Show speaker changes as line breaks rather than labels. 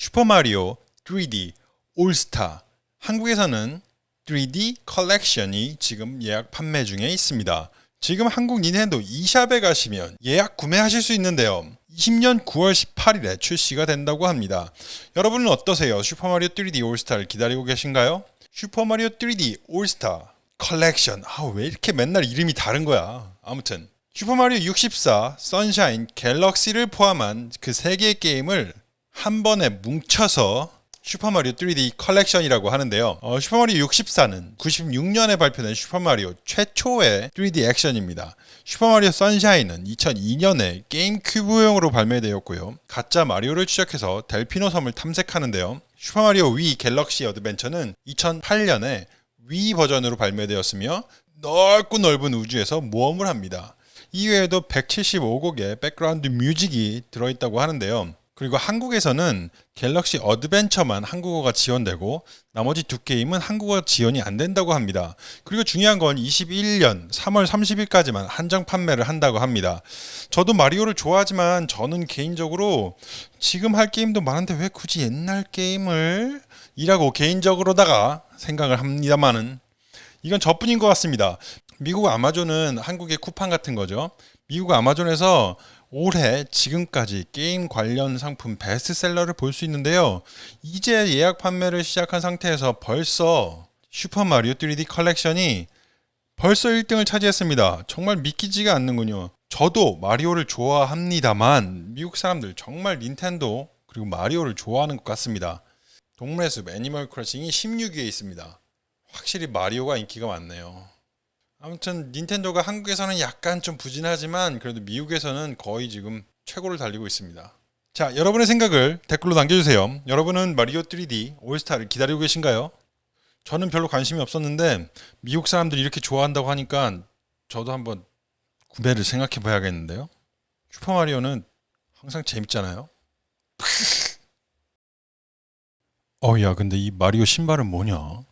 슈퍼마리오 3D 올스타 한국에서는 3D 컬렉션이 지금 예약 판매 중에 있습니다. 지금 한국 닌텐도 eShop에 가시면 예약 구매하실 수 있는데요. 20년 9월 18일에 출시가 된다고 합니다. 여러분은 어떠세요? 슈퍼마리오 3D 올스타를 기다리고 계신가요? 슈퍼마리오 3D 올스타 컬렉션 아 왜 이렇게 맨날 이름이 다른 거야 아무튼 슈퍼마리오 64, 선샤인, 갤럭시를 포함한 그 세 개의 게임을 한 번에 뭉쳐서 슈퍼마리오 3D 컬렉션이라고 하는데요. 어, 슈퍼마리오 64는 96년에 발표된 슈퍼마리오 최초의 3D 액션입니다. 슈퍼마리오 선샤인은 2002년에 게임 큐브용으로 발매되었고요. 가짜 마리오를 추적해서 델피노 섬을 탐색하는데요. 슈퍼마리오 Wii 갤럭시 어드벤처는 2008년에 Wii 버전으로 발매되었으며 넓고 넓은 우주에서 모험을 합니다. 이외에도 175곡의 background music이 들어있다고 하는데요. 그리고 한국에서는 갤럭시 어드벤처만 한국어가 지원되고 나머지 두 게임은 한국어 지원이 안 된다고 합니다. 그리고 중요한 건 21년 3월 30일까지만 한정 판매를 한다고 합니다. 저도 마리오를 좋아하지만 저는 개인적으로 지금 할 게임도 많은데 왜 굳이 옛날 게임을 이라고 개인적으로다가 생각을 합니다만은 이건 저뿐인 것 같습니다. 미국 아마존은 한국의 쿠팡 같은 거죠. 미국 아마존에서 올해 지금까지 게임 관련 상품 베스트셀러를 볼 수 있는데요. 이제 예약 판매를 시작한 상태에서 벌써 슈퍼마리오 3D 컬렉션이 벌써 1등을 차지했습니다. 정말 믿기지가 않는군요. 저도 마리오를 좋아합니다만 미국 사람들 정말 닌텐도 그리고 마리오를 좋아하는 것 같습니다. 동물의 숲 Animal Crossing이 16위에 있습니다. 확실히 마리오가 인기가 많네요. 아무튼 닌텐도가 한국에서는 약간 좀 부진하지만 그래도 미국에서는 거의 지금 최고를 달리고 있습니다. 자, 여러분의 생각을 댓글로 남겨주세요. 여러분은 마리오 3D 올스타를 기다리고 계신가요? 저는 별로 관심이 없었는데 미국 사람들이 이렇게 좋아한다고 하니까 저도 한번 구매를 생각해 봐야겠는데요. 슈퍼마리오는 항상 재밌잖아요. 어, 야, 근데 이 마리오 신발은 뭐냐?